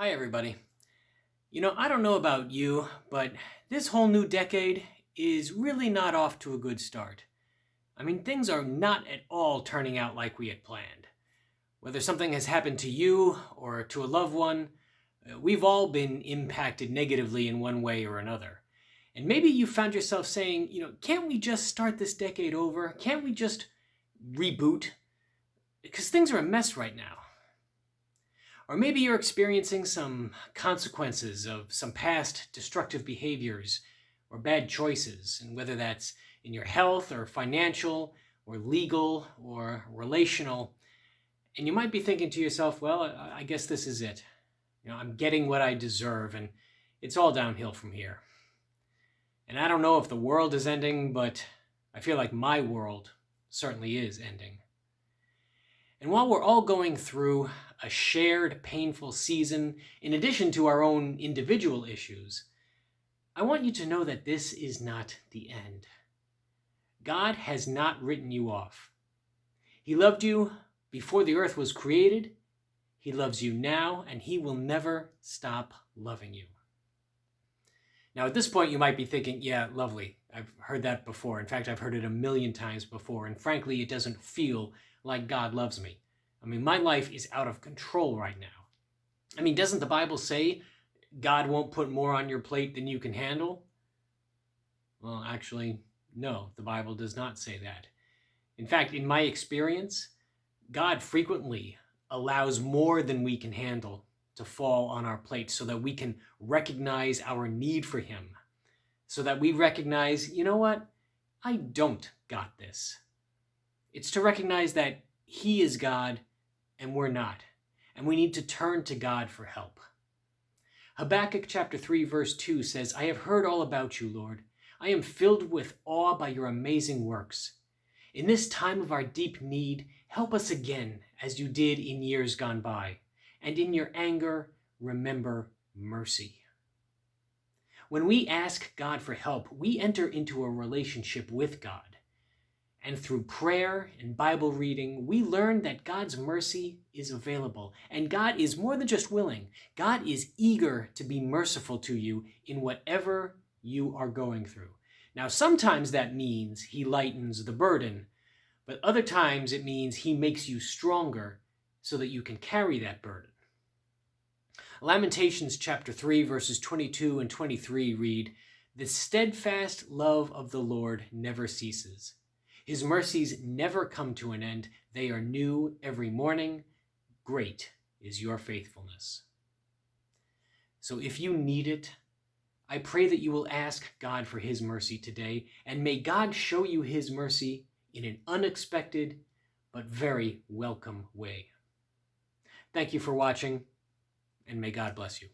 Hi, everybody. You know, I don't know about you, but this whole new decade is really not off to a good start. I mean, things are not at all turning out like we had planned. Whether something has happened to you or to a loved one, uh, we've all been impacted negatively in one way or another. And maybe you found yourself saying, you know, can't we just start this decade over? Can't we just reboot? Because things are a mess right now. Or maybe you're experiencing some consequences of some past destructive behaviors or bad choices, and whether that's in your health or financial or legal or relational. And you might be thinking to yourself, well, I guess this is it. You know, I'm getting what I deserve, and it's all downhill from here. And I don't know if the world is ending, but I feel like my world certainly is ending. And while we're all going through a shared painful season, in addition to our own individual issues, I want you to know that this is not the end. God has not written you off. He loved you before the earth was created. He loves you now, and he will never stop loving you. Now, at this point, you might be thinking, yeah, lovely. I've heard that before. In fact, I've heard it a million times before. And frankly, it doesn't feel like God loves me. I mean, my life is out of control right now. I mean, doesn't the Bible say God won't put more on your plate than you can handle? Well, actually, no, the Bible does not say that. In fact, in my experience, God frequently allows more than we can handle to fall on our plate so that we can recognize our need for Him, so that we recognize, you know what, I don't got this. It's to recognize that He is God and we're not, and we need to turn to God for help. Habakkuk chapter 3 verse 2 says, I have heard all about you, Lord. I am filled with awe by your amazing works. In this time of our deep need, help us again as you did in years gone by, and in your anger, remember mercy. When we ask God for help, we enter into a relationship with God. And through prayer and Bible reading, we learn that God's mercy is available. And God is more than just willing. God is eager to be merciful to you in whatever you are going through. Now, sometimes that means he lightens the burden, but other times it means he makes you stronger so that you can carry that burden. Lamentations chapter 3 verses 22 and 23 read, The steadfast love of the Lord never ceases. His mercies never come to an end. They are new every morning. Great is your faithfulness. So if you need it, I pray that you will ask God for his mercy today, and may God show you his mercy in an unexpected but very welcome way. Thank you for watching, and may God bless you.